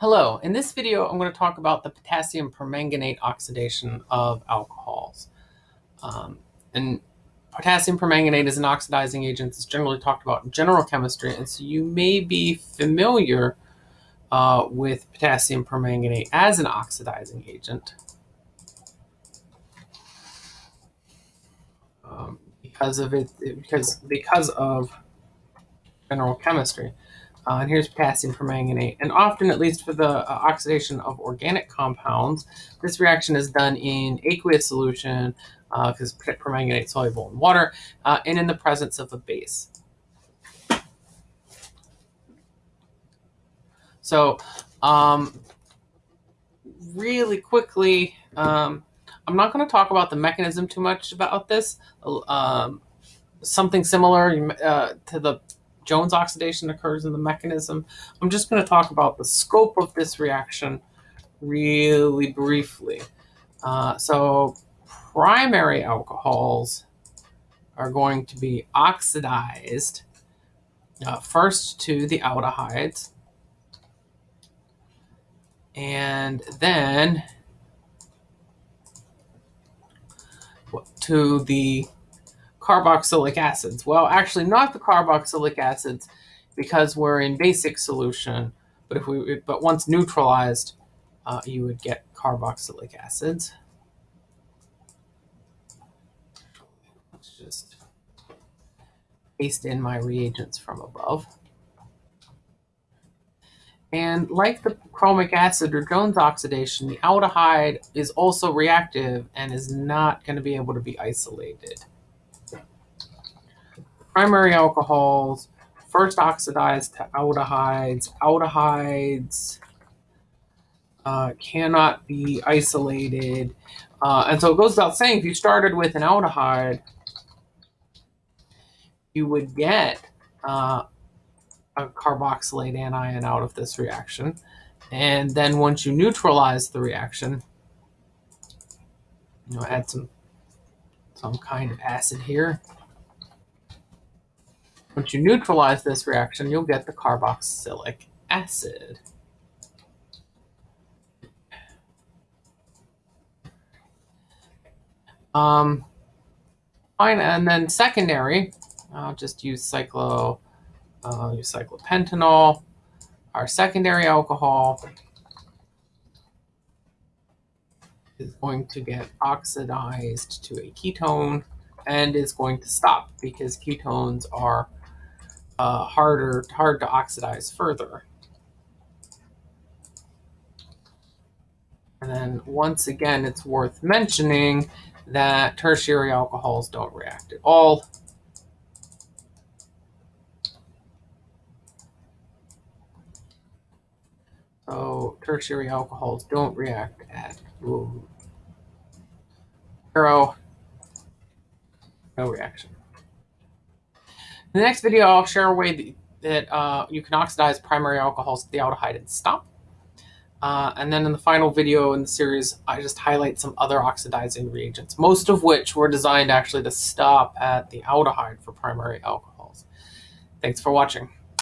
Hello, in this video I'm going to talk about the potassium permanganate oxidation of alcohols. Um, and potassium permanganate is an oxidizing agent It's generally talked about in general chemistry, and so you may be familiar uh, with potassium permanganate as an oxidizing agent. Um, because of it, because because of general chemistry. Uh, and here's potassium permanganate. And often, at least for the uh, oxidation of organic compounds, this reaction is done in aqueous solution because uh, permanganate is soluble in water uh, and in the presence of a base. So um, really quickly, um, I'm not going to talk about the mechanism too much about this. Um, something similar uh, to the Jones oxidation occurs in the mechanism. I'm just going to talk about the scope of this reaction really briefly. Uh, so primary alcohols are going to be oxidized uh, first to the aldehydes and then to the carboxylic acids. Well, actually not the carboxylic acids because we're in basic solution, but if we but once neutralized, uh, you would get carboxylic acids. Let's just paste in my reagents from above. And like the chromic acid or Jones oxidation, the aldehyde is also reactive and is not going to be able to be isolated primary alcohols first oxidized to aldehydes. Aldehydes uh, cannot be isolated. Uh, and so it goes without saying, if you started with an aldehyde, you would get uh, a carboxylate anion out of this reaction. And then once you neutralize the reaction, you know, add some some kind of acid here. Once you neutralize this reaction, you'll get the carboxylic acid. Um, fine, and then secondary, I'll just use cyclo, uh, use cyclopentanol, our secondary alcohol is going to get oxidized to a ketone and is going to stop because ketones are uh, harder hard to oxidize further. And then once again, it's worth mentioning that tertiary alcohols don't react at all. So tertiary alcohols don't react at zero, no reaction. In the next video, I'll share a way that uh, you can oxidize primary alcohols to the aldehyde and stop. Uh, and then in the final video in the series, I just highlight some other oxidizing reagents, most of which were designed actually to stop at the aldehyde for primary alcohols. Thanks for watching.